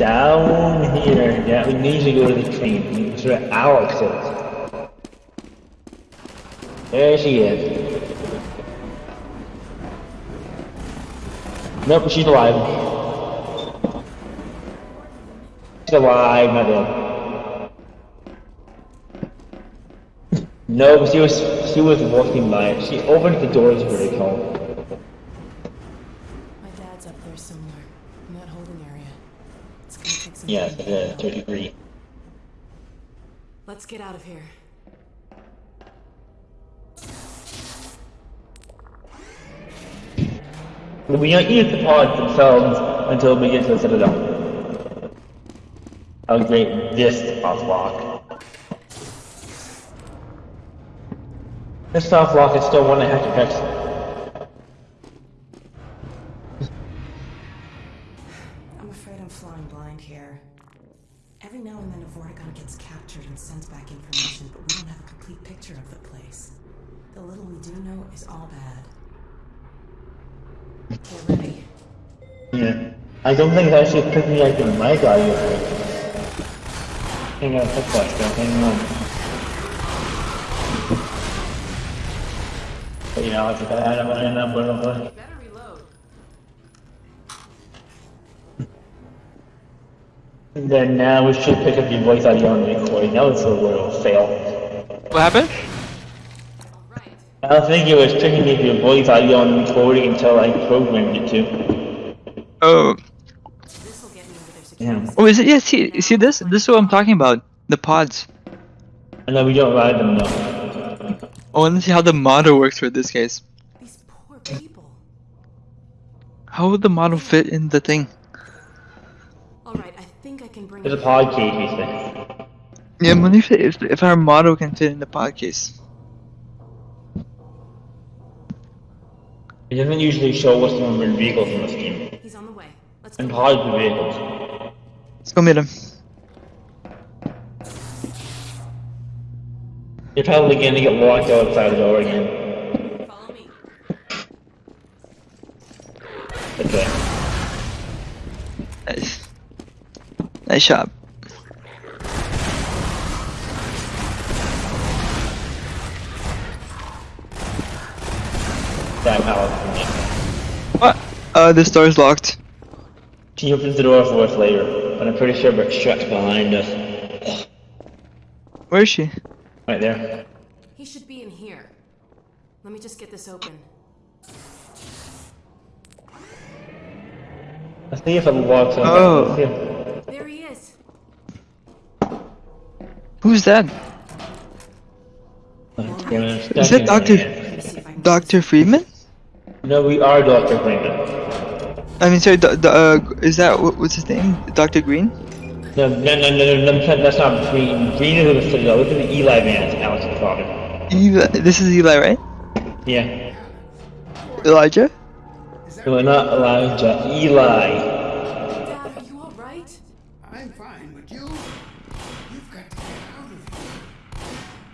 Down here. Yeah, we need to go to the train. Where Alyx is. There she is. Nope, she's alive. She's alive, not dead. No, she was she was walking by. She opened the doors for the call. My dad's up there somewhere, in that holding area. It's gonna take some Yeah, the third degree. Let's get out of here. We don't use the pods themselves until we get to the Citadel. I'll great this soft lock. This soft lock is still one and a half effects. Sends back information, but we don't have a complete picture of the place. The little we do know is all bad. Get ready. Yeah. I don't think it's actually picking like the mic audio. Hang on, that. Hang on. But you know, I don't don't know, blah, blah, And then now we should pick up your voice audio on the recording. That was a little fail. What happened? I don't think it was picking up your voice audio on the recording until I programmed it to. Oh, This'll get me into their security. Yeah. oh, is it? Yeah, see, see this? This is what I'm talking about. The pods. And then we don't ride them though. I want to see how the model works for this case. These poor people. How would the model fit in the thing? Alright, I think I can bring There's a pod case, he said. Yeah, I'm wondering if, if, if our model can fit in the pod case. It doesn't usually show what's on the vehicles in this game. He's on the way. Let's And go. pods the vehicles. Let's go meet him. You're probably gonna get locked outside the door again. Follow me. Okay. Nice. Nice shot. That Alyx. What? Uh, this door's locked. She opens the door for us later, but I'm pretty sure Rick's trapped behind us. Where is she? Right there. He should be in here. Let me just get this open. Let's see if it locks on. Oh. Let's see if- There he is. Who's that? Let's get him Is stuck that Doctor there. Let me see if I can Doctor Freeman? No, we are Dr. Freeman. I mean, sorry. The, the, uh, is that what, what's his name? Doctor Green? No, no, no, no, no, no, that's not Green. Green is the Citadel. Look at the Eli man. It's Alyx's father. Eli, this is Eli, right? Yeah. Elijah? No, not Elijah. Eli. Dad, are you alright? I'm fine, but you? You've got to get out of here.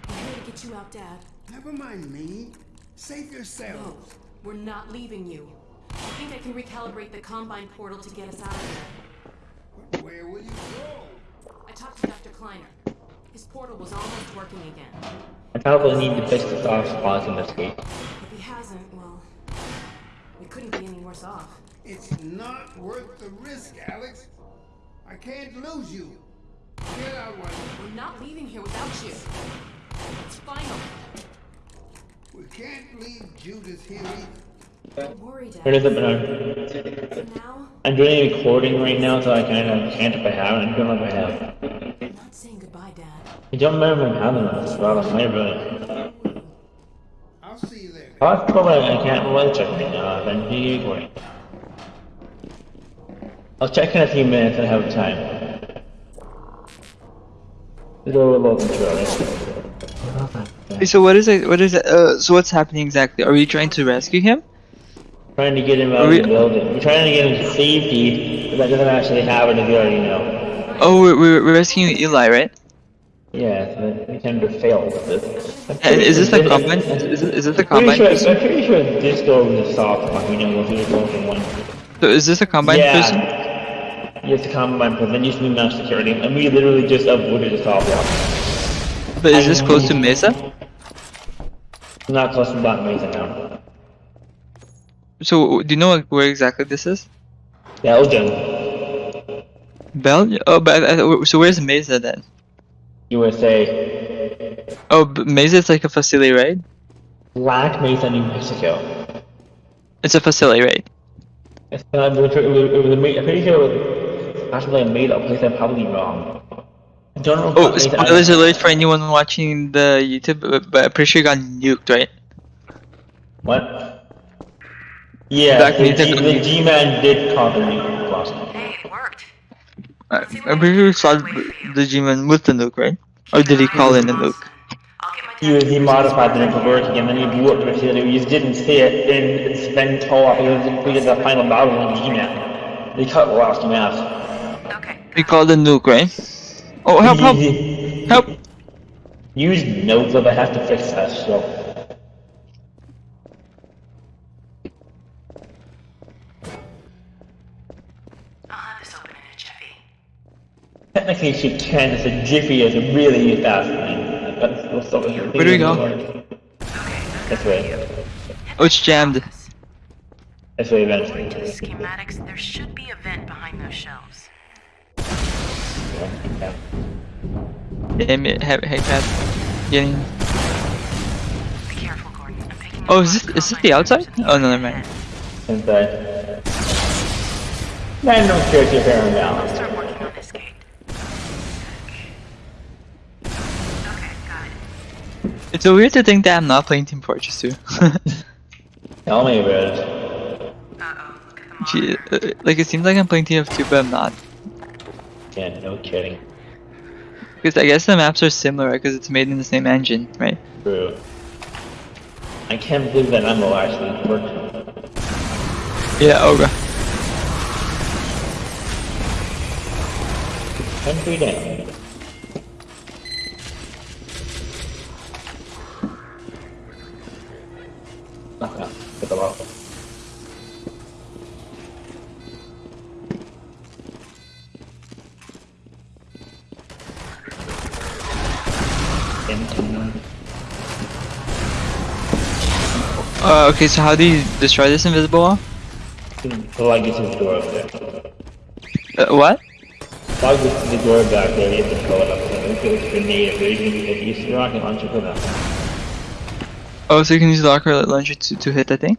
I'm here to get you out, Dad. Never mind me. Save No, yourselves. we're not leaving you. I think I can recalibrate the Combine portal to get us out of here. Where will you go? I talked to Dr. Kleiner. His portal was almost working again. I probably need to fix the soft spots in this game. If he hasn't, well, we couldn't be any worse off. It's not worth the risk, Alyx. I can't lose you. Get out one. We're not leaving here without you. It's final. We can't leave Judith here either. Don't Where does it belong? I'm doing a recording right now, so I kind of can't if I have it. I don't know if I have. I'm not saying goodbye, Dad. I don't remember having this. Well, I might have it. I'll see you there. Oh, that's cool, I can't really check right now. I'm doing a recording. I'll check in a few minutes and have time. It'll load intro. Hey, so what is it? What is it? Uh, so what's happening exactly? Are we trying to rescue him? Trying to get him out Are of we- the building. We're trying to get him to safety, but that doesn't actually happen if you already know. Oh, we're, we're rescuing Eli, right? Yeah, we tend to fail with this. Is this a combine? Is, is, is this a combine sure. I'm pretty sure this door was a soft one. We know we were going one. So is this a combine yeah. person? you have to compromise, but then you can mass security, and we literally just avoided this problem. But is this close to Mesa? Not close to Black Mesa now. So do you know where exactly this is? Belgium, Belgium? Oh, but uh, so where's Mesa then? USA, Oh, but Mesa is like a facility, right? Black Mesa, New Mexico. It's a facility, right? It's made, I'm pretty sure it was actually a made up place, I'm probably wrong. I don't know Oh, spoilers alert for anyone watching the YouTube, but- but I'm pretty sure it got nuked, right? What? Yeah, Black the, G, the G-Man did conquer New Boston. Hey, it worked. Uh, I- I'm pretty sure we saw the G-Man with the nuke, right? Or did he call in the nuke? I'll get my He he modified the nuke for working, and then he blew up the facility. He just didn't see it in Sven Toll because he completed the final battle in G-Man. They cut the last mask. Okay. He called the nuke, right? Oh, help, help, help! Use notes, but I have to fix that still. Technically, she can. It's a jiffy. It's a really fast thing. But it's still so- Where do we go? This way. Oh, it's jammed. This way According to the schematics, there should be a vent behind those shelves. Yeah. Damn it, heck, heck, cat. Getting. Be careful, Gordon. I'm picking Oh, is this is this the outside? compromised Oh no, images never mind. Inside. Man, don't care if you're here I'll now. start working on this gate. Okay, got it. It's so weird to think that I'm not playing Team Fortress 2. Tell me about it. Uh-oh, look at the Gee, uh, like it seems like I'm playing TF2, but I'm not. Yeah, no kidding. Because I guess the maps are similar, because it's made in the same engine, right? True. I can't believe that ammo actually worked. Yeah, Oga. Country down. Oh, no. Get the lock. Into- Uh, okay, so how do you destroy this invisible wall? The legacy is the door up there. Uh, what? Plug to the door back there, you have to it up there. If it's a grenade, or you can use the rocket launcher for that. Oh, so you can use the locker launcher to, to hit that thing?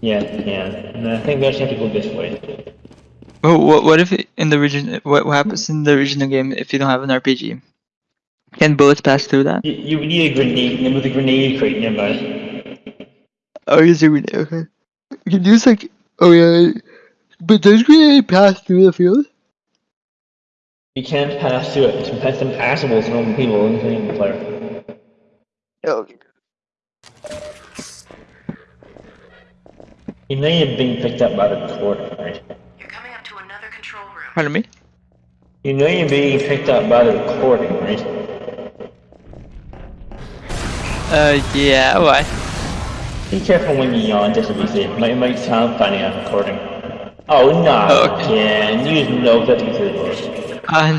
Yeah, yeah. And I think we actually have to go this way. Oh, what, what if it, in the region, what, what happens in the original game if you don't have an RPG? Can bullets pass through that? You, you need a grenade, and with a grenade crate nearby. Oh, use a grenade, okay. You can use like, oh yeah, but does grenade pass through the field? You can't pass through it. It's, it's impassable to normal people, including the player. Oh, You know you're being picked up by the cord, right? You're coming up to another control room. pardon me? You know you're being picked up by the recording, right? Uh, yeah, why? Be careful when you yawn, just to be safe. It might, it might sound funny on recording. Oh, no, Oh, okay. again. Use no cutting through the doors. Uh,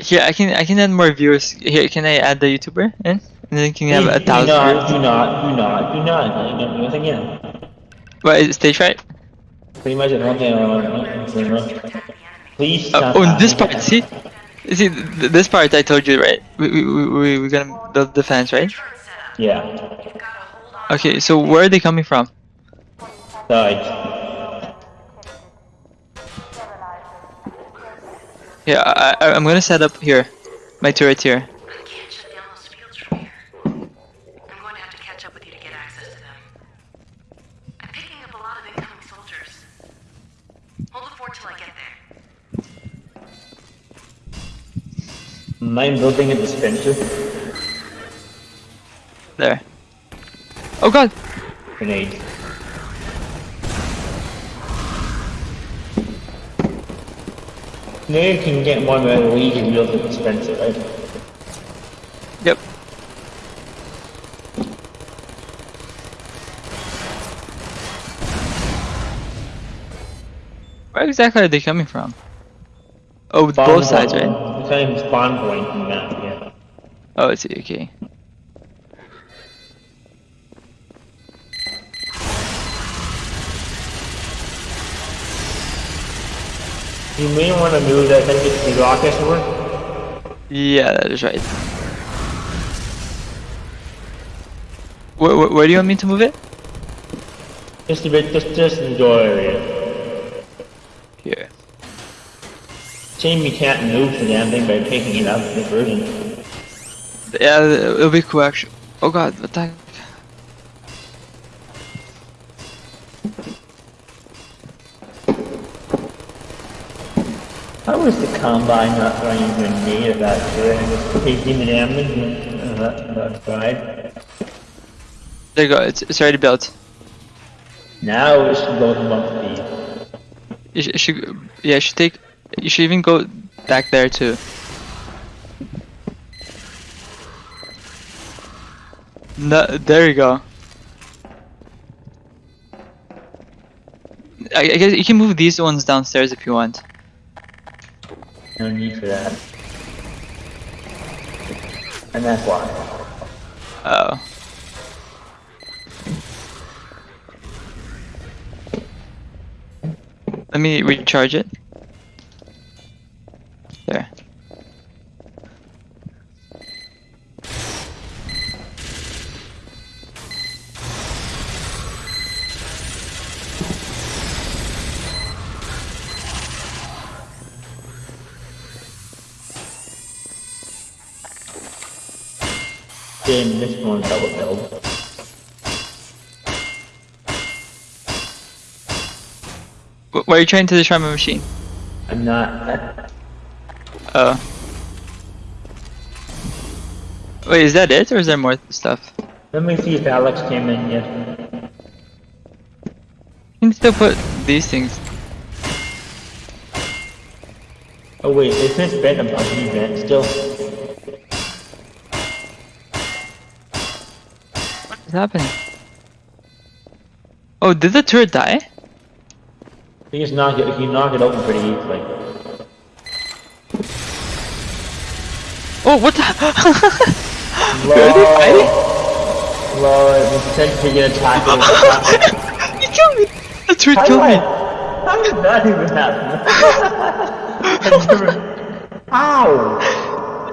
here, I can, I can add more viewers. Here, can I add the YouTuber in? And then can you have a thousand? do thousand not, viewers? do not, do not, do not. Do not again. What, is it stage right? Pretty much the one thing I want to know. Please Uh, oh, this part, see? See, th- this part I told you, right? We, we, we, we- we're gonna build the fence, right? Yeah. You've got to hold on. Okay, so where are they coming from? Side. Yeah, I, I, I'm gonna set up here. My turret here. I'm building a dispenser. There. Oh god! Grenade. Now you can get one where the Legion built a dispenser, right? Yep. Where exactly are they coming from? Oh, both sides, right? Spawn point in yeah. Oh, I see. Okay. You may want to move that thing to the rocket somewhere. Yeah, that is right. Where, where, where do you want me to move it? Just a bit, just, just in the door area. Here. Shame you can't move the damn thing by taking it out of the version. Yeah, it'll be cool actually. Oh god, what the heck? How was the combine not throwing a grenade at that good and just taking the damage and uh, that, that? There you go, it's, it's already built. Now it should go to month speed. You should, yeah, you should take, you should even go back there too. No, there you go. I, I guess you can move these ones downstairs if you want. No need for that. And that's why. Oh. Let me recharge it. There. Then this one double build. Wh- Why are you trying to destroy my machine? I'm not. Oh. Wait, is that it, or is there more stuff? Let me see if Alyx came in yet. You can still put these things. Oh wait, is this vent a buggy vent still? What's happening? Oh, did the turret die? You just knock it, you knock it open pretty easily. Oh, what the? Lol. Are they fighting? Lol, it potentially get attacked. you killed me! The How killed did me! I- How did that even happen? I never- Ow!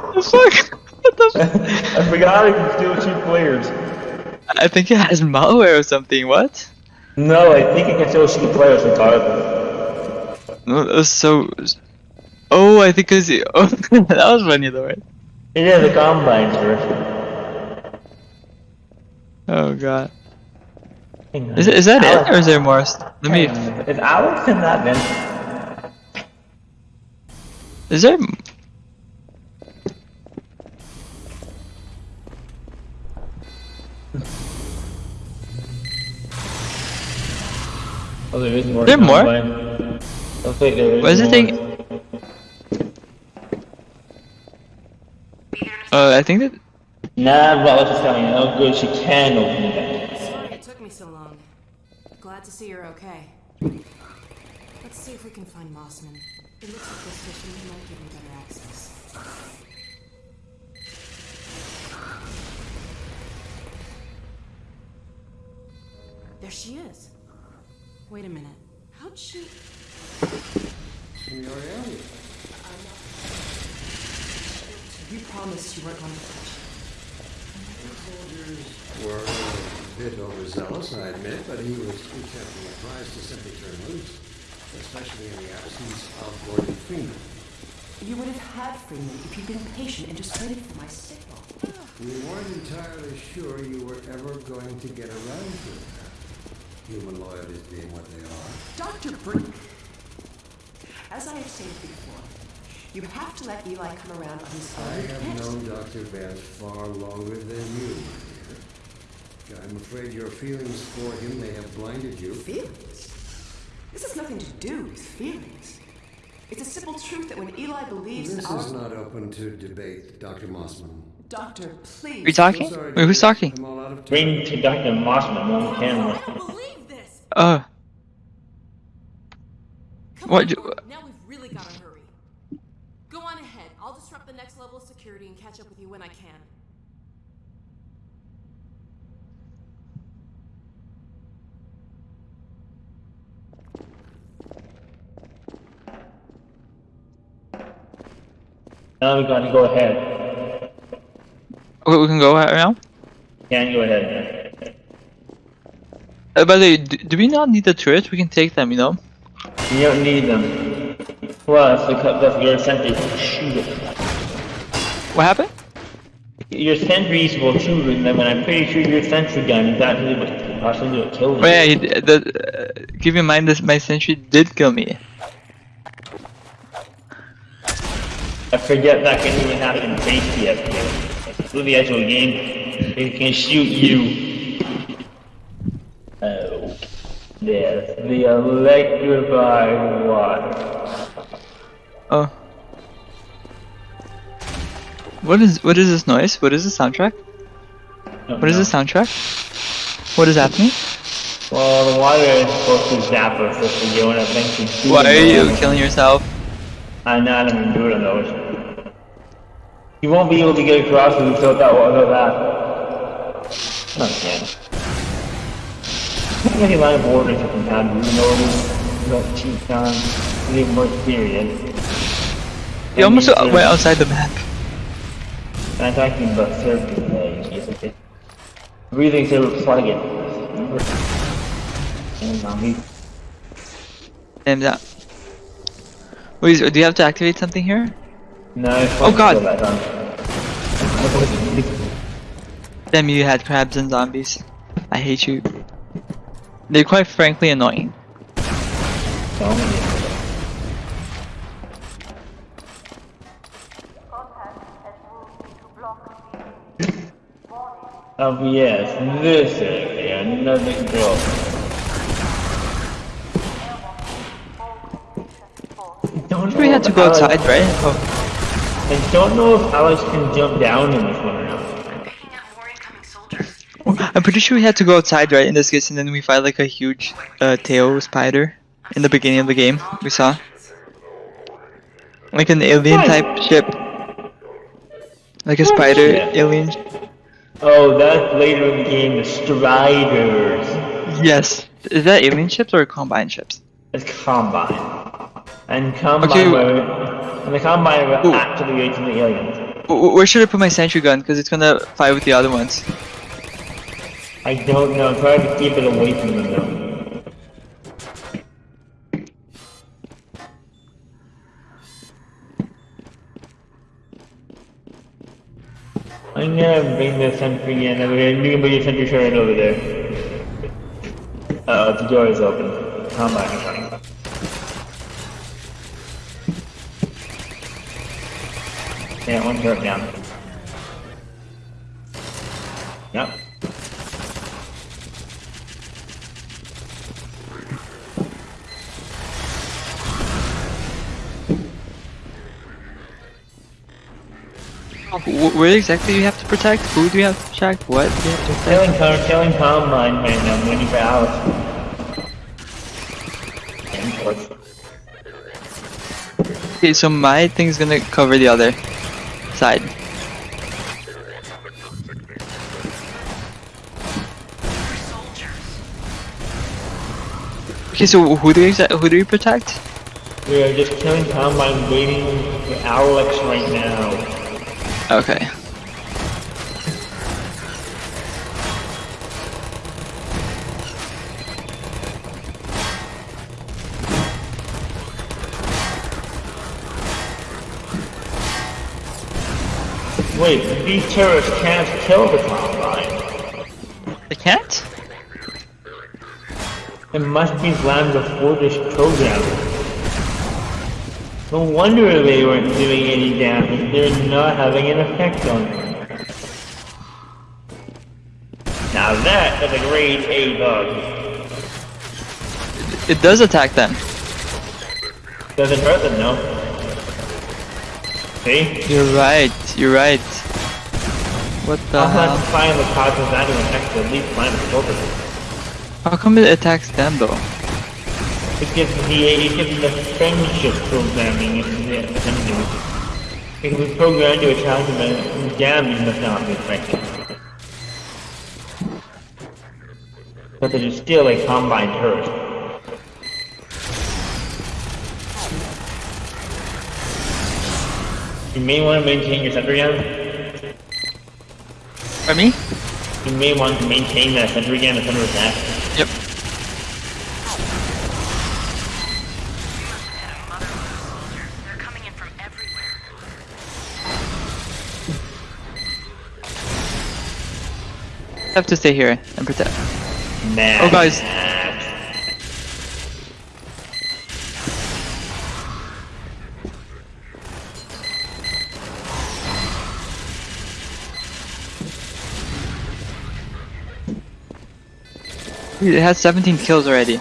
What the fuck? What the f- I forgot I can steal two players. I think it has malware or something, what? No, I think it can still shoot players regardless. No, that was so... Oh, I think cause it... Oh, that was funny though, right? It is a combine first. Oh god. Is, it, is that it, or is there more? Let me... Is Alyx in that vent? Is there... Oh, there is more. There more? Combine. Looks like there is What is the more. thing? Uh, I think that... Nah, but let's just tell you how good she can open the vent. Sorry it took me so long. Glad to see you're okay. Let's see if we can find Mossman. It looks like this mission might give me better access. There she is. Wait a minute. How'd she... You promised you weren't going to touch soldiers were a bit overzealous, I admit, but he was too carefully advised to simply turn loose, especially in the absence of Gordon Freeman. You would have had Freeman if you'd been patient and just waited for my signal. We weren't entirely sure you were ever going to get around to it. Human loyalties being what they are. Dr. Breen, as I have stated before, you have to let Eli come around on his own. I have Yes. known Dr. Vance far longer than you, my dear. I'm afraid your feelings for him may have blinded you. Feelings? This has nothing to do with feelings. It's a simple truth that when Eli believes This in our... is not open to debate, Dr. Mossman. Doctor, please. Are you talking? Sorry, Wait, who's talking? I'm all out. Bring to Dr. Mossman on camera. believe this! Oh. Come What on, do- Thor, now we've really gotta hurry. Go on ahead. I'll disrupt the next level of security and catch up with you when I can. Now we gotta go ahead. Okay, we can go right now. Can go ahead. Uh, by the way, do, do we not need the turrets? We can take them, you know? You don't need them. Well, that's because that's your sentry. Shoot it. What happened? Your sentries will shoot it, and I'm pretty sure your sentry gun is actually what possibly what killed Oh you. yeah, he, the, uh, keep in mind this, my sentry did kill me. I forget that can even happen in FPS. Through the actual game, it can shoot you. Oh. Yes, the electrified water. Oh. What is what is this noise? What is the soundtrack? What is no. the soundtrack? What is happening? Well, the water is supposed to zap us if we eventually shoot Why are you killing yourself? I'm not even doing on those. You won't be able to get across if you tilt that water that. Okay. Not many line of orders you can have, you know, you don't cheat on, you need more experience. You almost uh, went outside the map. I'm talking about service today, basically. Breathing server plugin. And zombie. Damn that. Wait, do you have to activate something here? No, Oh, God. Damn, you had crabs and zombies. I hate you. They're quite frankly annoying. Oh yes, this area, another girl. We had to go Alyx- outside, right? Oh, I don't know if Alyx can jump down in this one or not. Picking up more incoming soldiers. I'm pretty sure we had to go outside, right, in this case, and then we fight like a huge uh, tail spider in the beginning of the game. We saw like an alien type ship, like a spider alien. Oh, that's later in the game, the Striders. Yes, is that alien ships or combine ships? It's Combine. And Combine Okay, were, and the Combine were Ooh. actually raising the aliens. W- w- where should I put my sentry gun? Because it's gonna fight with the other ones. I don't know, try to keep it away from them though. I'm gonna bring the sentry in, and we're gonna bring your sentry turret over there. Uh oh, the door is open. Combine is running. Yeah, one turret down. Yep. Where exactly do you have to protect? Who do you have to protect? What do you have to protect? Killing, com- killing Combine right now, I'm waiting for Alice. And of course, Okay, so my thing's gonna cover the other side. Okay, so who do you who do you protect? We are just killing Combine, waiting for Alyx right now. Okay. Wait, these terrorists can't kill the Combine. I can't? It must be Lambda Fortress program. No wonder they weren't doing any damage. They're not having an effect on them. Now that is a grade A bug. It does attack them. Doesn't hurt them, no. See? You're right. You're right. What the have hell? to find the causes that to affect at least Lambda Fortress. How come it attacks them though? It gives the it gives the friendship programming into the assembly. It can be programmed to attack them and damage must not be affected. But it is still a combined turret. You may want to maintain your sentry gun. For me? You may want to maintain that center again, the center attack. Yep. They're coming in from everywhere. Have to stay here and protect. Nah. Oh, guys. Dude, it has 17 kills already.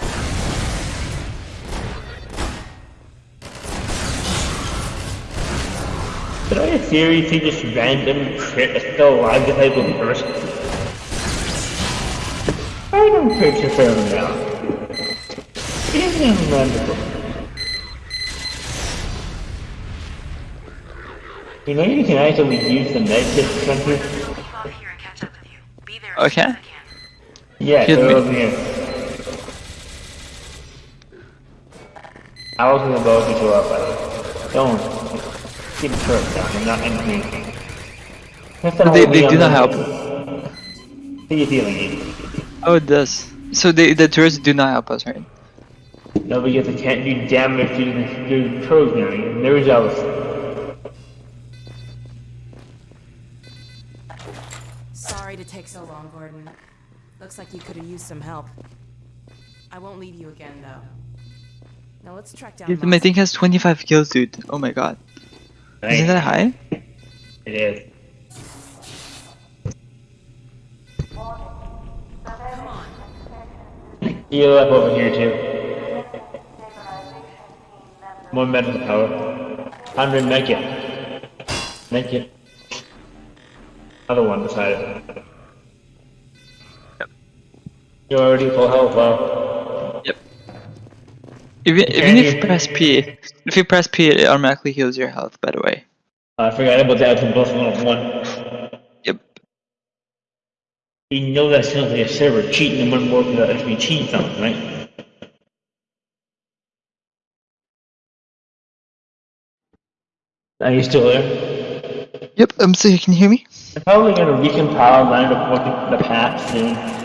Did I theory see just random crit that's still alive disabled person? Random crits are fair now. It isn't random. You know you can actually use the medkit sensor? I'll leave off here and catch up with you. Be there Okay. as soon as I can. Yeah, Excuse so me. over here. I was gonna go if you uh, show up, but don't. Keep the turret down, you're not anything. That's the They, they do not help. See you healing it. Oh, it does. So they, the turrets do not help us, right? No, because they can't do damage to the, the programming. They're jealous. Sorry to take so long, Gordon. Looks like you could have used some help. I won't leave you again, though. Now let's track down. Dude, my thing has 25 kills, dude. Oh my god. Isn't that high? It is. Come on. Heal up over here too. More medical power. Time to make it. Make it. Other one beside it. You're already full health, wow. Yep. Even, even if you press P, if you press P, it automatically heals your health, by the way. I forgot about that to both one of one. Yep. You know that sounds like a server cheating and wouldn't work without actually cheating something, right? Are you still there? Yep, um, so you can hear me? I'm probably gonna recompile and line of the, the patch soon.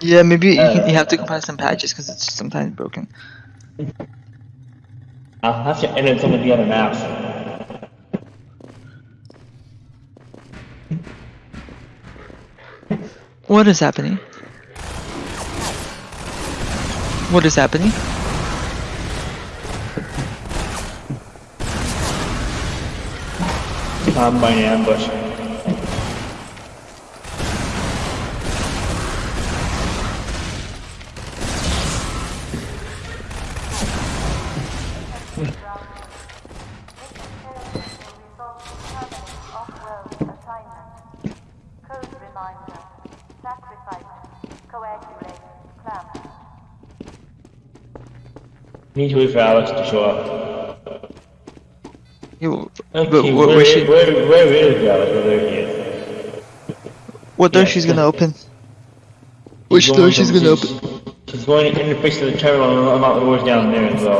Yeah, maybe you, Uh, can, you have to compile some patches because it's sometimes broken. I'll have to edit some of the other maps. What is happening? What is happening? Combine ambush. Need to wait for Alyx to show up. You, Okay, but where, where she, where, where is Alyx? There he is. what door yeah, she's gonna open? Which She's door going she's gonna she's- open? She's going to interface to the terminal and unlock the doors down there as well.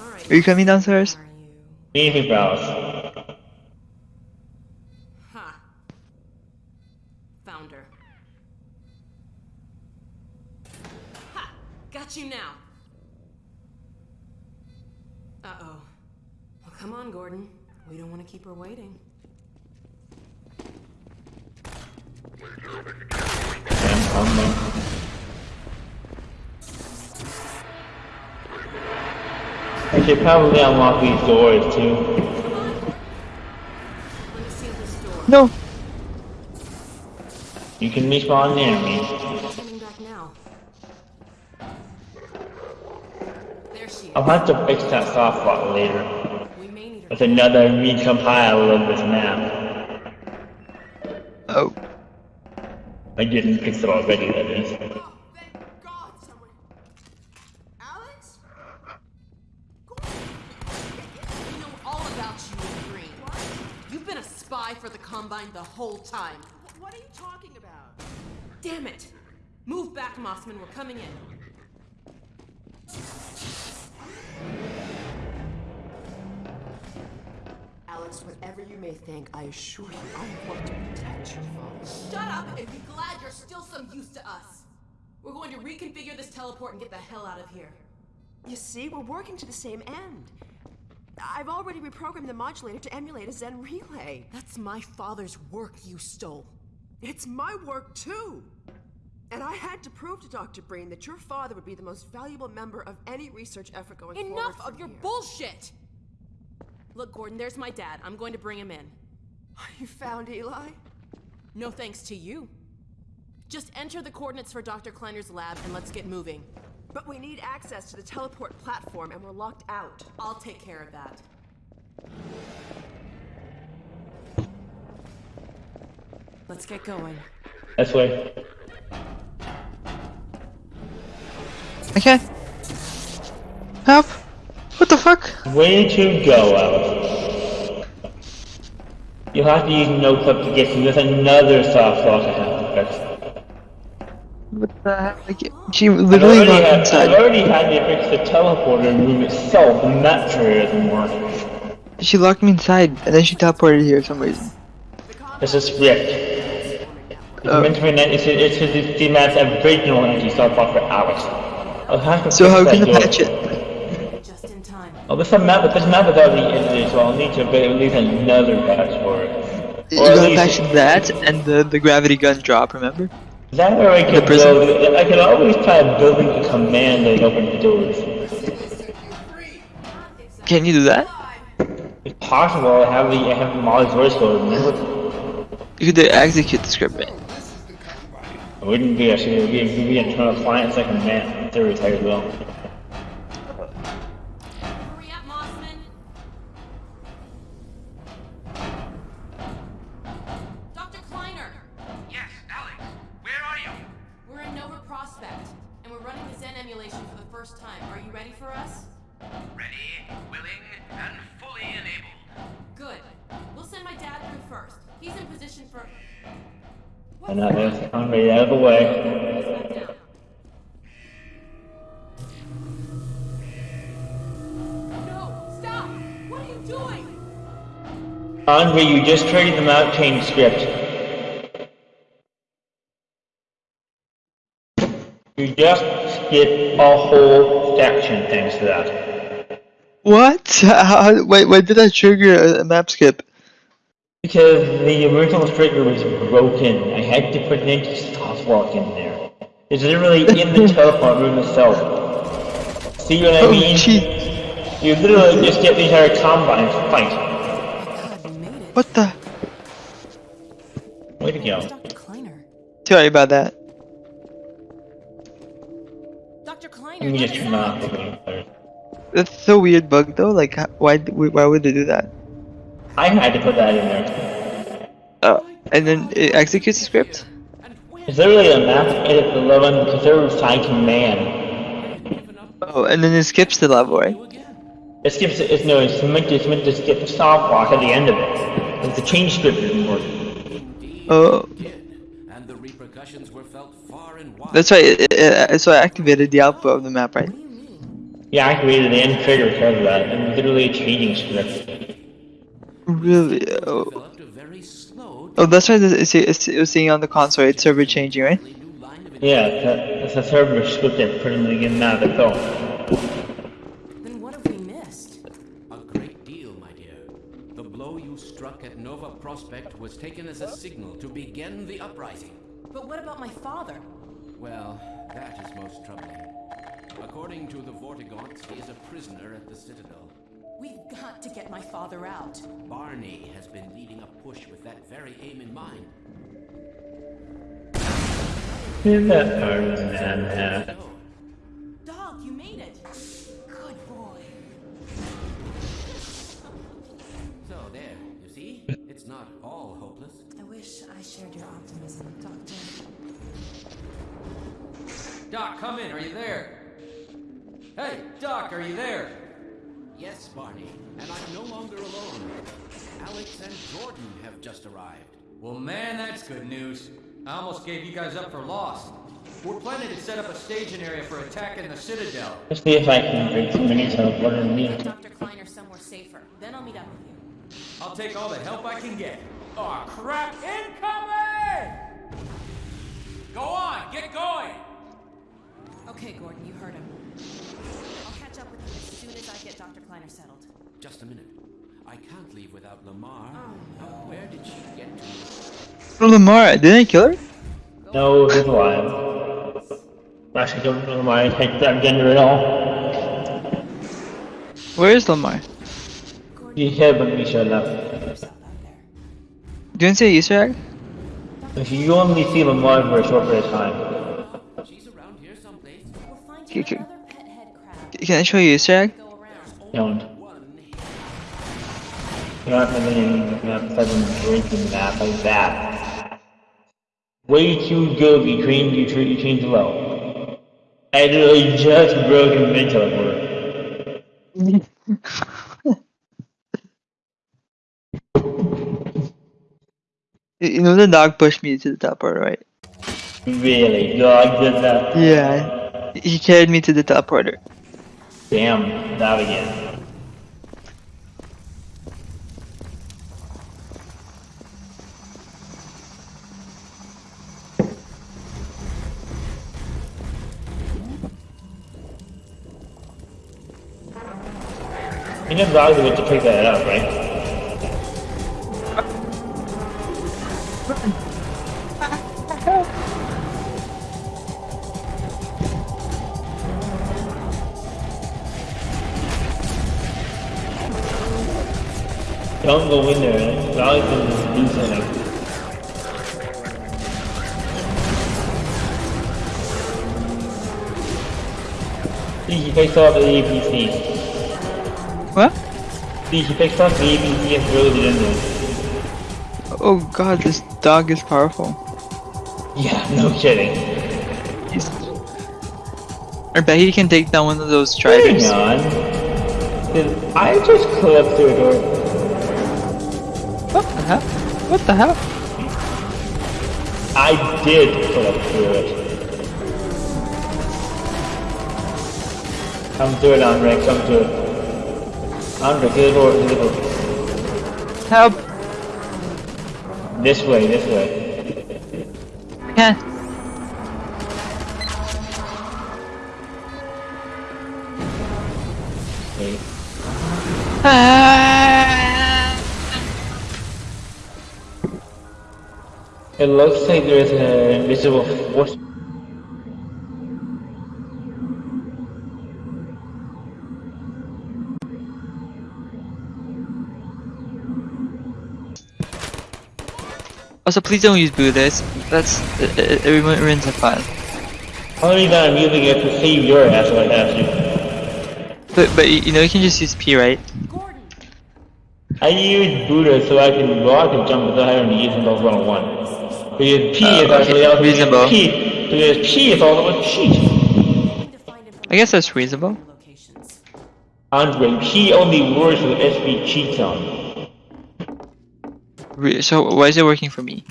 All right. Are you coming downstairs? Are you? Need to wait for Alyx. Ha. Found her. Ha! Got you now. Uh-oh. Well, come on, Gordon. We don't want to keep her waiting. Damn, calm down. I should probably unlock these doors too. Let me see this door. No. You can respawn near me. Coming back now. There she I'll have to fix that soft spot later. We may need her. With another recompile of this map. Oh. I didn't fix it already, that is. Oh, thank God someone Combine the whole time. What are you talking about? Damn it! Move back, Mossman. We're coming in. Alyx, whatever you may think, I assure you I want to protect your father. Shut up and be glad you're still some use to us. We're going to reconfigure this teleport and get the hell out of here. You see, we're working to the same end. I've already reprogrammed the modulator to emulate a Xen relay. That's my father's work you stole. It's my work too. And I had to prove to Dr. Breen that your father would be the most valuable member of any research effort going forward. Enough of your here. bullshit! Look, Gordon, there's my dad. I'm going to bring him in. You found Eli? No thanks to you. Just enter the coordinates for Dr. Kleiner's lab and let's get moving. But we need access to the teleport platform and we're locked out. I'll take care of that. Let's get going. This way. Okay. Help! What the fuck? Way to go, Alyx. You'll have to use no clip to get through. There's another soft lock I have to fix. What the heck? Like, she literally already, locked had, I've inside. already had to fix the teleporter room itself, and that sure doesn't work. She locked me inside, and then she teleported here for some reason. It's a script. It's Oh. meant to be an, it's, it's, it's the man's original anti-soft lock for Alyx. I'll have to So how can I door. patch it? Just in time. Oh, this map, this map is already edited, so I'll need to build at least another patch for it. You Or at gotta patch that and the, the gravity gun drop, remember? That or I could prison. build, I could always try building a command that opens the doors. Can you do that? It's possible I have the, I have Molly's voice code? You could execute the script, right? It wouldn't be actually, it would be, it would be internal client like a man, theory type as well. And that is, I'm ready out of the way. No! Stop! What are you doing? Andre, you just triggered the mount change script. You just skipped a whole section thanks to that. What? How, wait, why did I trigger a, a map skip? Because the original trigger was broken. I had to put an anti-soft lock in there. It's literally in the teleport room itself. See what I Oh, mean? gee. You literally just get the entire combine fight. God, we made it. What the? Way to Where's go. Sorry about that. Dr. Kleiner, Let me just turn off the. That's so weird bug though. Like, why? Why would they do that? I had to put that in there. Oh, and then it executes the script. It's literally a map edit the level because there was side command. Oh, and then it skips the level, right? It skips it, it's no, it's meant to, it's meant to skip the stop block at the end of it. Like the change script didn't work. Oh, the repercussions were felt far and wide. that's right. It, it, uh, it- so I activated the output of the map, right? Yeah, I activated the end trigger because of that, and literally a changing script. Really? Oh, developed a very slow oh that's right. It's, it's, it was seeing on the console. It's server changing, right? new line of Yeah, it's a, it's a server script that put in the game map itself. Then what have we missed? A great deal, my dear. The blow you struck at Nova Prospekt was taken as a signal to begin the uprising. But what about my father? Well, that is most troubling. According to the Vortigaunts, he is a prisoner at the Citadel. We've got to get my father out. Barney has been leading a push with that very aim in mind. In that Iron Man hat. Dog, you made it. Good boy. So there, you see? It's not all hopeless. I wish I shared your optimism, Doctor. Doc, come in. Are you there? Hey, Doc, are you there? Yes, Barney, and I'm no longer alone. Alyx and Gordon have just arrived. Well, man, that's good news. I almost gave you guys up for lost. We're planning to set up a staging area for attacking the Citadel. Let's see if I can drink some mini teleporter in me. Dr. Kleiner somewhere safer. Then I'll meet up with you. I'll take all the help I can get. Oh crap! Incoming! Go on, get going! Okay, Gordon, you heard him. Dr. Kleiner settled. Just a minute. I can't leave without Lamar. Oh. Now, where did she get to? Oh, Lamar, didn't I kill her? No, he's alive. Actually, don't know why I hate that gender at all. Where is Lamar? He hid when we showed up. Do you want to see an Easter egg? If you only see Lamar for a short period of time. She's around here someplace. We'll find Okay, you okay. another pet head crab. Can I show you Easter egg? Go around. Don't. One. You're not having a sudden drinking that like that. Way too good train you treat you change low. I literally just broke a mid teleporter. You you know the dog pushed me to the teleporter, right? Really, dog did that. Yeah. He carried me to the top teleporter. Damn, that again. You know dogs would to pick that up, right? Don't go in there. Dogs can do something. See, he picks up the APC. What? See, he picks up the APC and throws it in there. Oh god, this dog is powerful. Yeah, no kidding. He's... I bet he can take down one of those Hang striders. on. Did I just clip through a door? What the hell? What the hell? I did clip through it. Come through it, Andre. Come through it. The door. The door. Help! This way. This way. Okay. Ah! It looks like there's an invisible force. Also, please don't use Buddhist. That's it, it, it ruins the fun. Only that I'm using it to save your ass if I have to. But but you know you can just use P, right? Gordon! I use Buddha so I can walk and jump without having to use Windows 101. Because P Uh, is actually okay, reasonable. P. Because P is also a cheat. Need to find I guess that's reasonable. Andre, P only works with SV cheats on. Re so why is it working for me?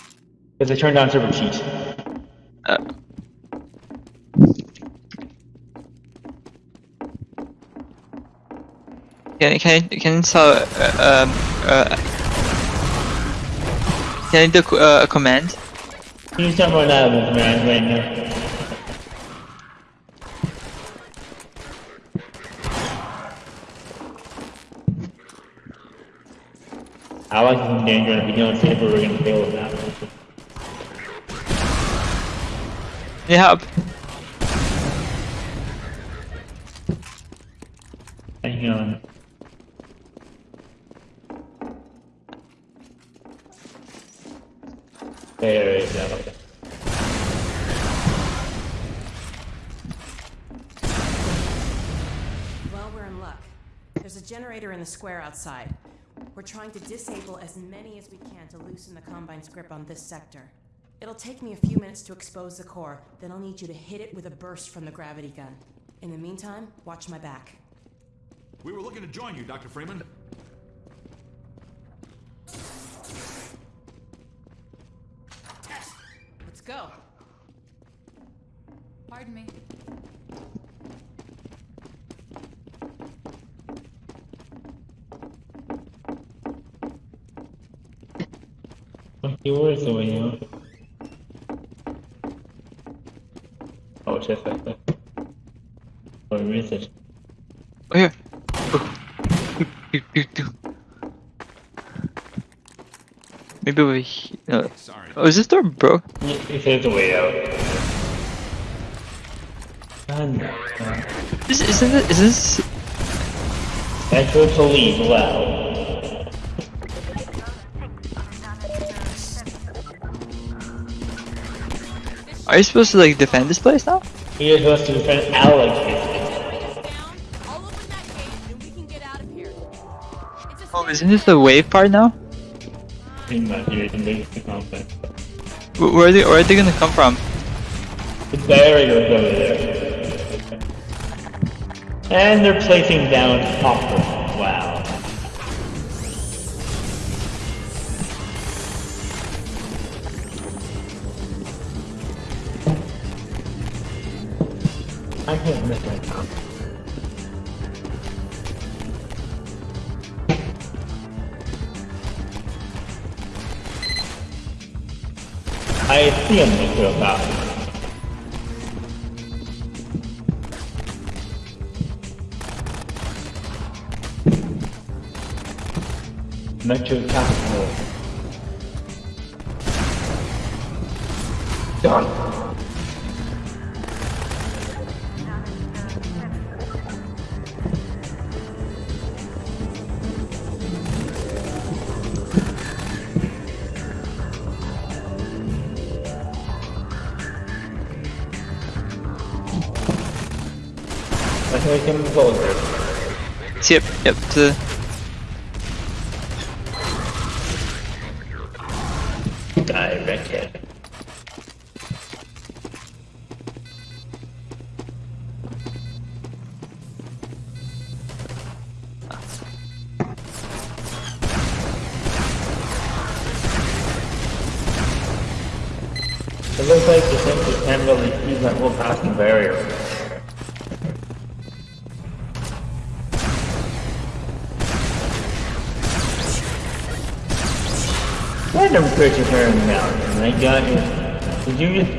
Because I turned on server cheats. Uh, can can can install uh, um uh can I do uh, a command? Can you tell that is, man, right now? I like this in danger, and if you don't see it, we're gonna fail with that. Need help? Hang on. There is that. Okay. Well, we're in luck. There's a generator in the square outside. We're trying to disable as many as we can to loosen the Combine's grip on this sector. It'll take me a few minutes to expose the core, then I'll need you to hit it with a burst from the gravity gun. In the meantime, watch my back. We were looking to join you, Dr. Freeman. Okay, where's the way out? Oh, it's just like that. Or is it? Oh, yeah. Maybe we. he- No. Sorry. Oh, is this door broke? It says the way out. God, no. Uh, is, isn't it, is this? Enter to leave loud. Are you supposed to like defend this place now? He is supposed to defend Alyx. Oh, isn't this the wave part now? Pretty much, you're in the conflict. Wh- Where are they? Where are they gonna come from? The barrier's over there. And they're placing down copper. I can't miss my top. I see him make it about. Metro Capital. I think we can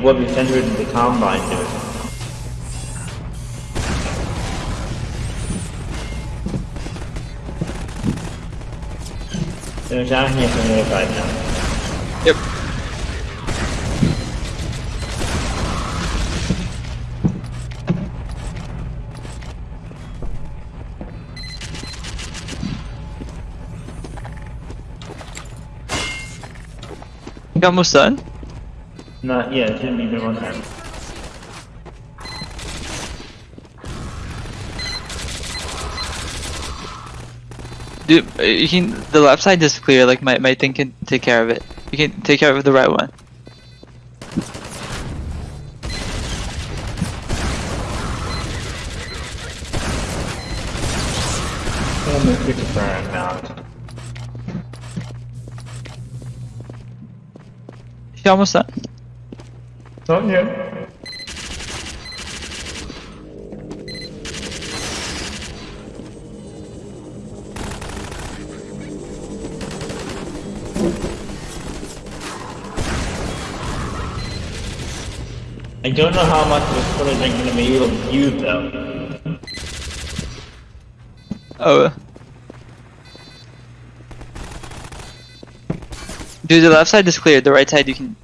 what we centered in the combine dude? There's down here from the other side now. Yep. You almost done? Not yet, be the one time. Dude, uh, you can. The left side is clear. Like my my thing can take care of it. You can take care of the right one. Random creature turning down. You almost done? Not yet. I don't know how much of this footage I'm gonna be able to use though. Oh. Dude, the left side is clear. The right side you can.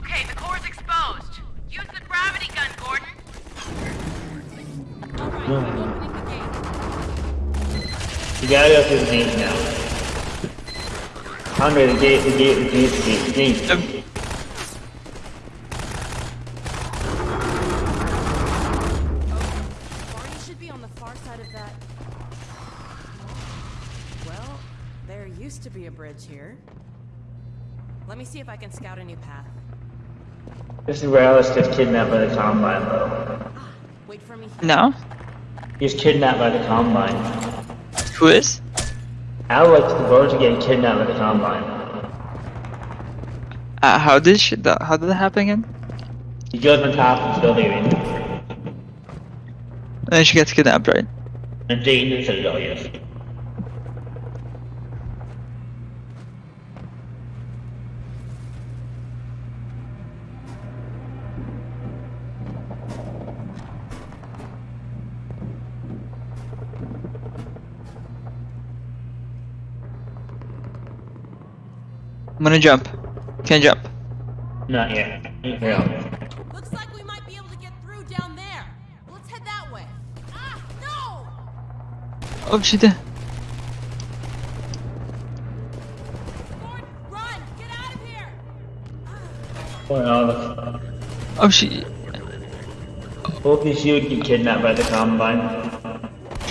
Okay, the core's exposed. Use the gravity gun, Gordon. Right, mm. You gotta go through the gate now. Under the gate, the gate, the gate, the gate, the gate. Oh, the gate. Well, there used to be a bridge here. Let me see if I can scout a new path. This is where Alyx gets kidnapped by the Combine, though. Wait for me. No? He's kidnapped by the Combine. Who is? Alyx, the birds are getting kidnapped by the Combine. Uh, how did she, that, how did that happen again? He goes on top of the building and And then she gets kidnapped, right? and Jane and Citadel, yes. I'm gonna jump. Can't jump. Not yet. Yeah. Looks like we might be able to get through down there. Let's head that way. Ah, no! Oh, she did. Run! Get out of here! Poor Alyx. Oh, she. Hopefully she would get kidnapped by the Combine.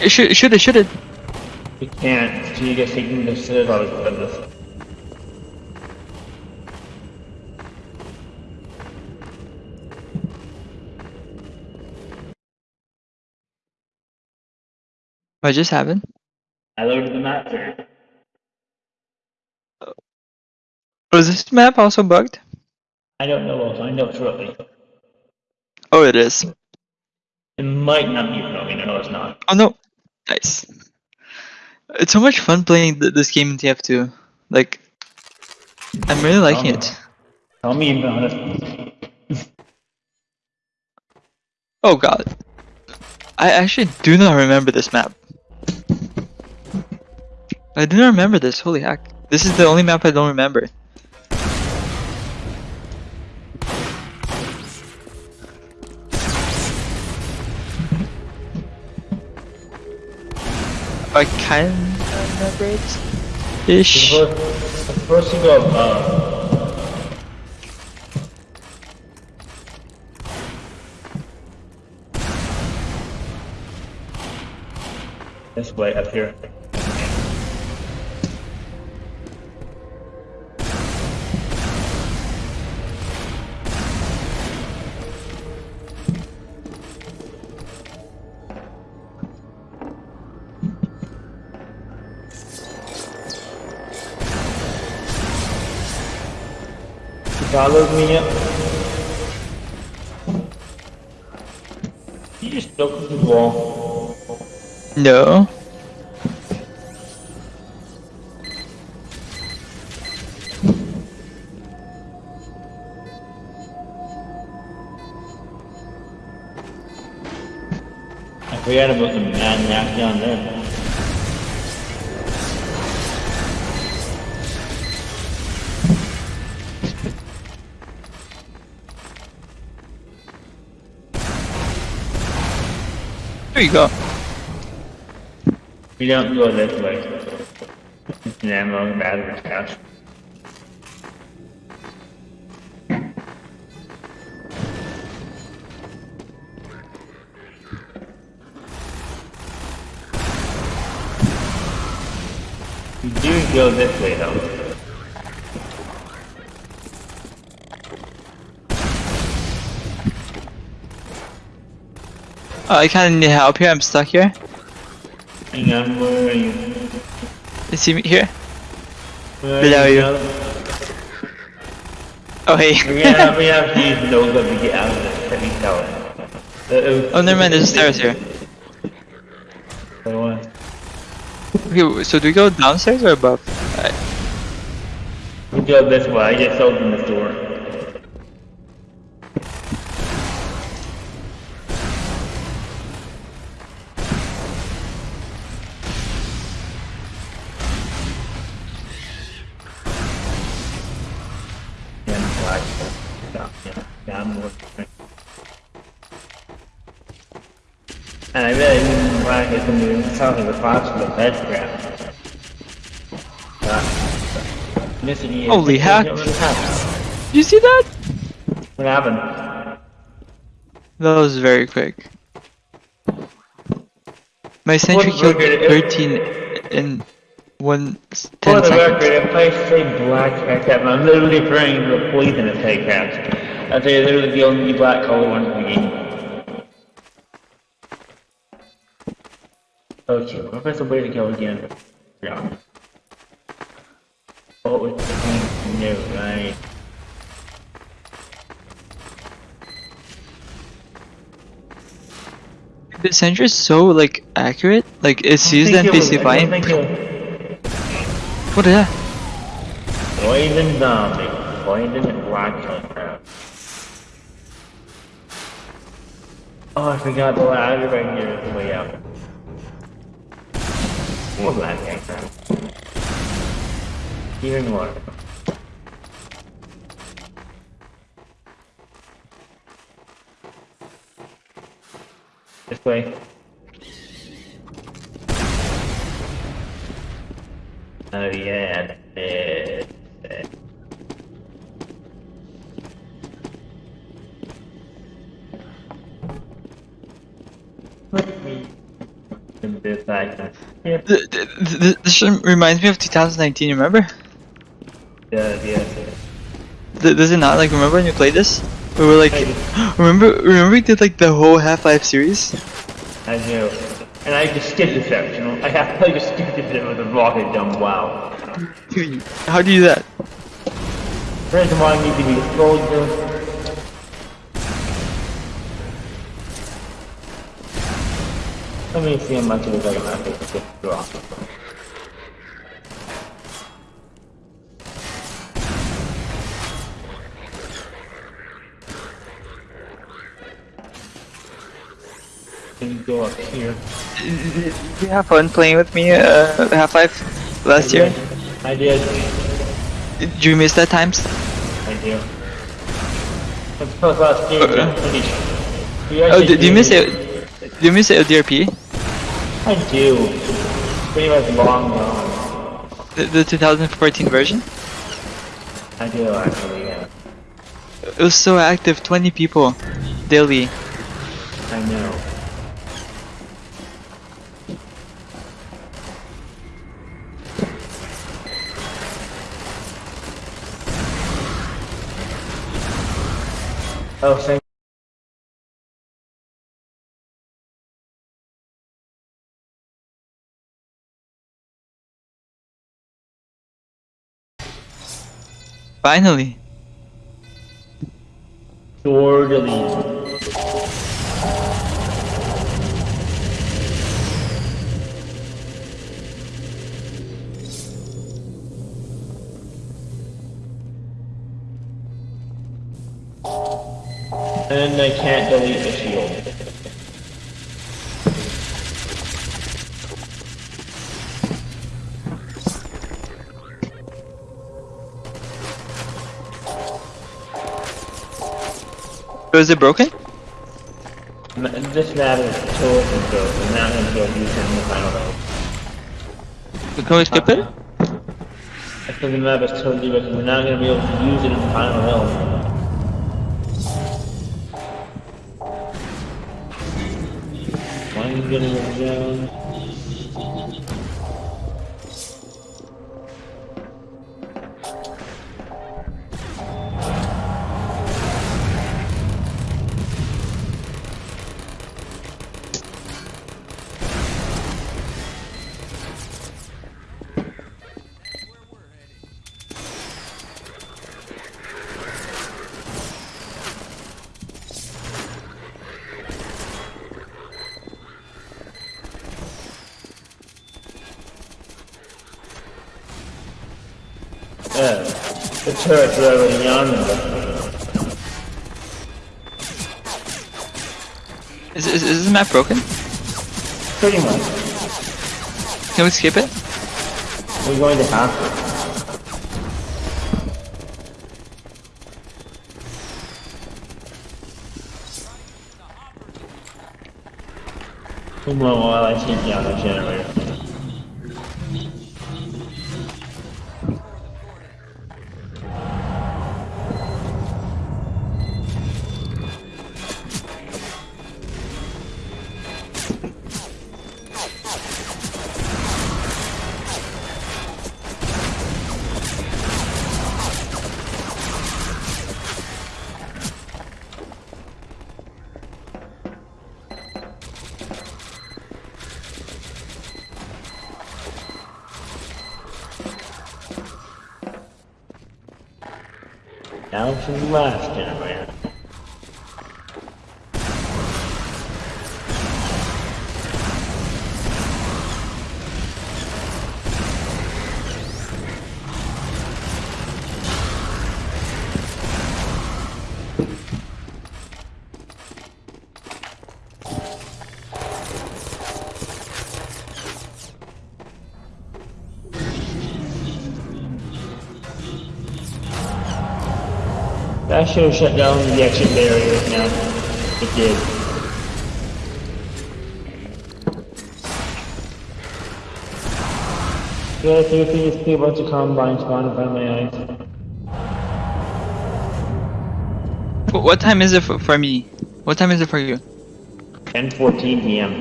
It should, should have, should have. She can't. She gets taken to Citadel because of this. What just happened? I loaded the map here. Was this map also bugged? I don't know. I'll find out shortly. Oh, it is. It might not be broken. No, it's not. Oh no. Nice. It's so much fun playing th this game in TF2. Like, I'm really liking it. Tell me about it. Oh god. I actually do not remember this map. I do not remember this, holy heck. This is the only map I don't remember. I kind of remember it. Ish. First, you go, uh, this way up here. You followed me up. You just broke the wall. No. I forgot about the manhack down there. There you go. We don't go this way. It's an ammo battery cache. We do go this way though. I kind of need help here. I'm stuck here. Hang on, where are you? You see me here? Where Below you. Oh, hey. we have, we have to use to get out of this heavy tower. Uh, Oh, never mind. There's stairs here. So, uh, Okay, so do we go downstairs or above? Alright. we go this way. I just opened the door. It when you tell me the parts bed grab. But. Holy heck. Did you see that? What happened? That was very quick. My sentry killed record? 13 in one s- For 10 the seconds. record, if I say black headcrab, I'm literally referring to the poisonous headcrabs. That's literally the only black color one in the game. Okay, Professor way to go again. Yeah. What was? No, right? The sentry is so like accurate. Like it sees the think it was- NPC I flying. don't think What is uh, that? Poison zombie. Poison crap. Oh, I forgot the ladder right here is the way out. More black. Even more. This way. Oh yeah, it. Let me in this Yeah, This reminds me of 2019. Remember? yeah, yeah. Th- Does it not? Like remember when you played this? We were like, remember? Remember we did like the whole Half-Life series? I do. And I just skipped this section. You know? I have I just skipped it with a rocket jump. Wow. How do you do that? First of all, I need to be soldier. Me see how much of it I can actually draw. Can you go up here? Did you have fun playing with me uh, Half-Life last year? I did. Did you miss that times? I do. Let's last game. Uh, Oh, did, did you miss it? Did you miss it LDRP? I do. Pretty much long gone. The, the 2014 version? I do actually, yeah. It was so active, 20 people daily. I know. Oh, thank Finally. Delete. And I can't delete the Was it broken? This map is totally broke. I'm not gonna go use it in the final round. Can we skip it? I think the map is totally broken. We're not gonna be able to use it in the final round. Why are you getting it The turret's already on. Is, is, is this map broken? Pretty much. Can we skip it? We're going to have to. Come on while I take down the generator. Now should have shut down the exit barriers now. It did. Yeah, I think it's a bunch of combine spawn in front of my eyes. What time is it for, for me? What time is it for you? 10:14 p.m.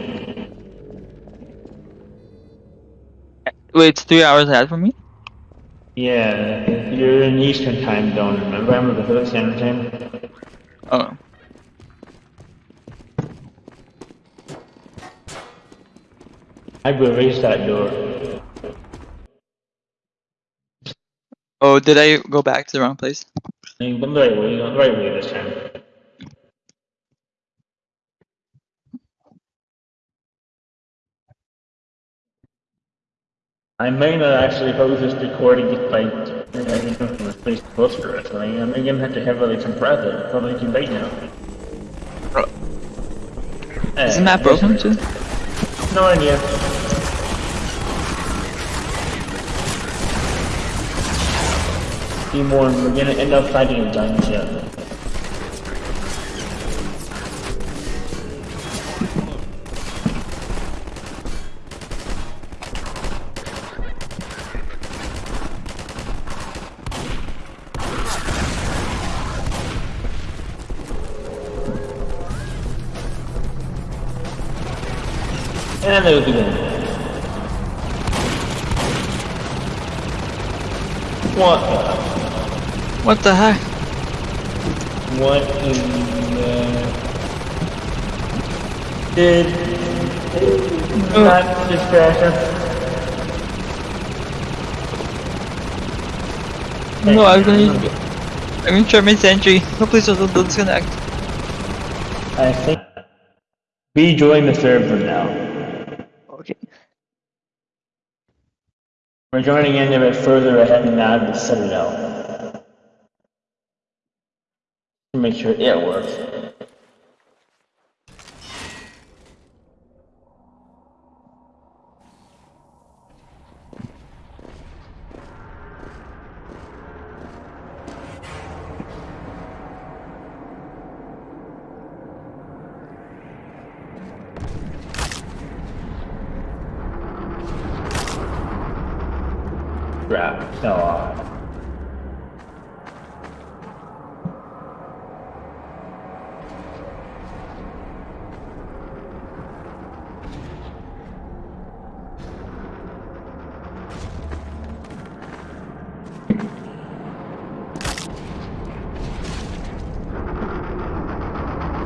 Wait, it's three hours ahead for me? Yeah, you're in Eastern time zone, remember? I'm in Pacific Standard Time. Oh. I will raise that door. Oh, did I go back to the wrong place? I'm the right way, the right way this time. I may not actually post this recording despite I think from this place closer or something. I may even have to heavily compress it. Probably too late now. Uh, Isn't that broken too? No idea. Few more, and we're gonna end up fighting a giant ship. There we. What the? What the heck? What in the... Did... Oh. Not distraction? No, I'm gonna. I'm gonna try my sentry. No, please don't, don't disconnect. I think... We join the server now. Okay. We're joining in a bit further ahead now to the Citadel. To make sure it works. Crap. No. uh,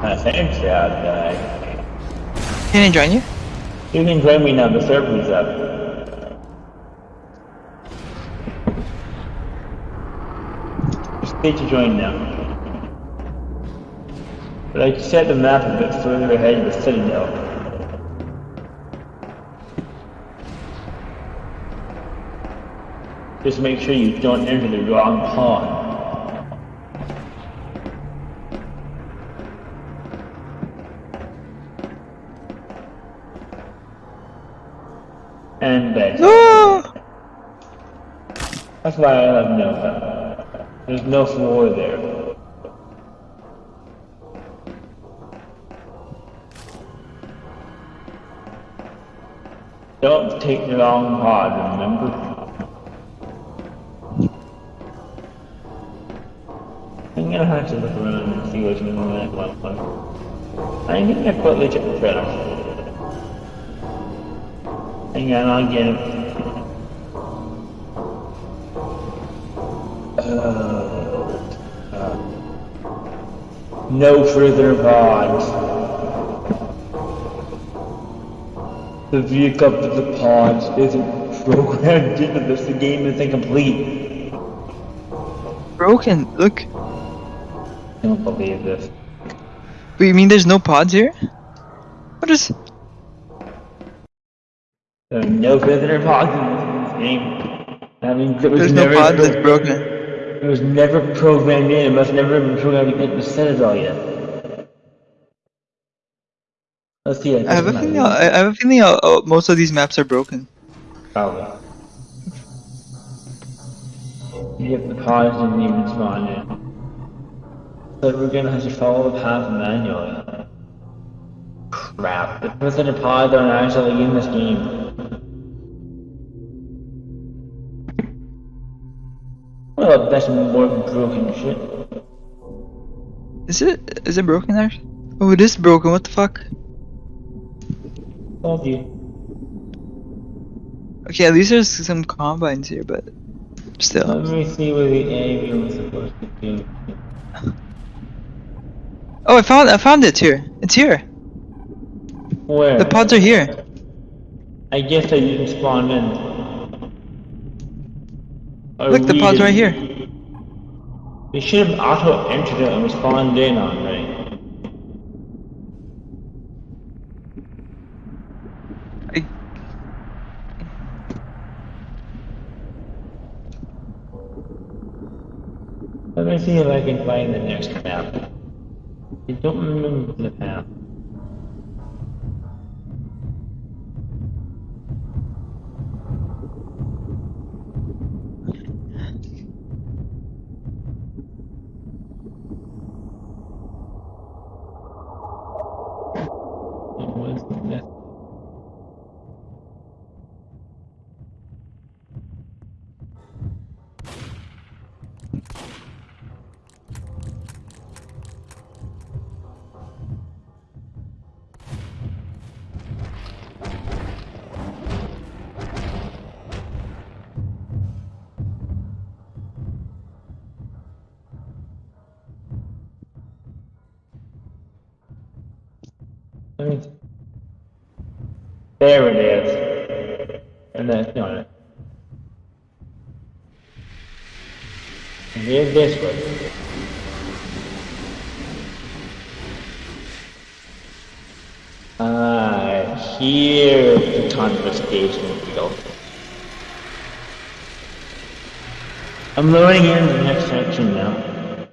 Uh, thanks, yeah, I join you? You can join me now, the server's up. Just need to join now. But I set the map a bit further ahead of the Citadel. Just make sure you don't enter the wrong pawn. That's why I have no. There's no floor there. Don't take the long pod, remember? I'm gonna have to look around and see what's going on that one. I think I quite legit trailer. Hang on, I'll get it. Uh, uh, no further pods. The vehicle of the pods isn't programmed into this. The game is incomplete. Broken. Look. I don't believe this. You mean there's no pods here? What is? There are no further pods in this game. It was There's no pods. It's broken. It was never programmed in. It must never have been programmed into the Citadel yet. Let's see. I have a feeling. I I have a feeling oh, most of these maps are broken. Probably. Yep, the pods didn't even spawn in. So we're gonna have to follow the path manually. Crap. The further pods aren't actually in this game. Well, that's more broken shit. Is it? Is it broken there? Oh, it is broken. What the fuck? You. Okay, at least there's some combines here, but still. Let me see where the avian was supposed to be. Oh, I found. I found it here. It's here. Where? The pods are here. I guess I didn't spawn in. Or Look, the we pods right here. They should have auto entered it and spawned in on, right? I- Let me see if I can find the next map. I don't remember the map. There it is. And then, no, And here's this one. Ah, here's the confiscation field. I'm loading in the next section now.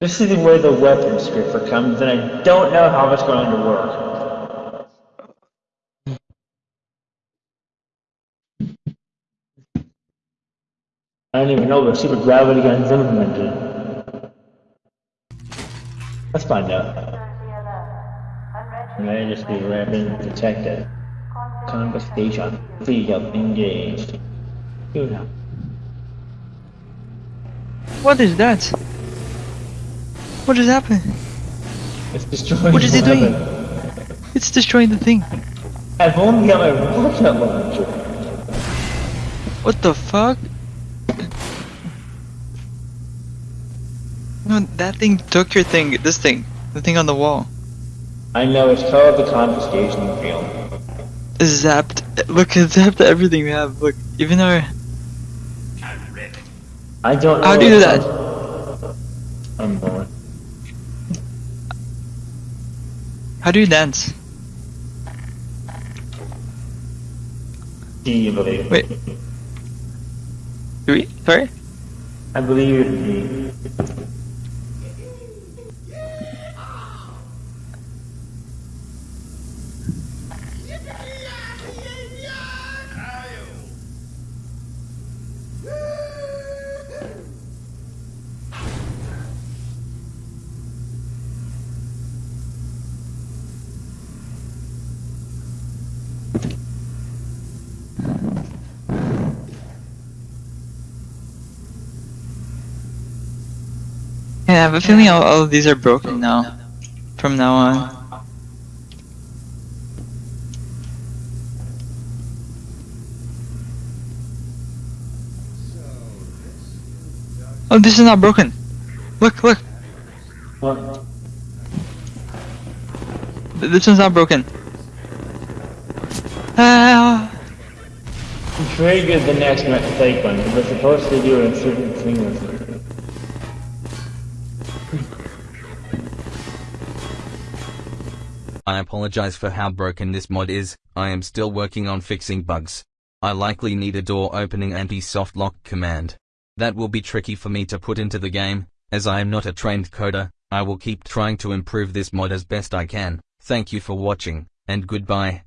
This is where the weapon scripper comes, and I don't know how it's going to work. I don't even know the super gravity gun's implemented. Let's find out. May just be weapon detected. Confiscation field engaged. Here now. What is that? What is happening? It's destroying What is it doing? weapon. It's destroying the thing. I've only got my rocket launcher. What the fuck? No, that thing took your thing. This thing. The thing on the wall. I know, it's called the confiscation field. Zapped. Look, it zapped everything we have. Look, even our. I don't know. How do you do that? I'm bored. How do you dance? Do you believe? Wait. Do we? Sorry? I believe it me. Have a feeling all, all of these are broken now. From now on. Oh, this is not broken. Look, look. What? This one's not broken. Ah. Trigger the next mistake one. We're supposed to do it in certain sequences. I apologize for how broken this mod is, I am still working on fixing bugs. I likely need a door opening anti-soft lock command. That will be tricky for me to put into the game, as I am not a trained coder, I will keep trying to improve this mod as best I can. Thank you for watching, and goodbye.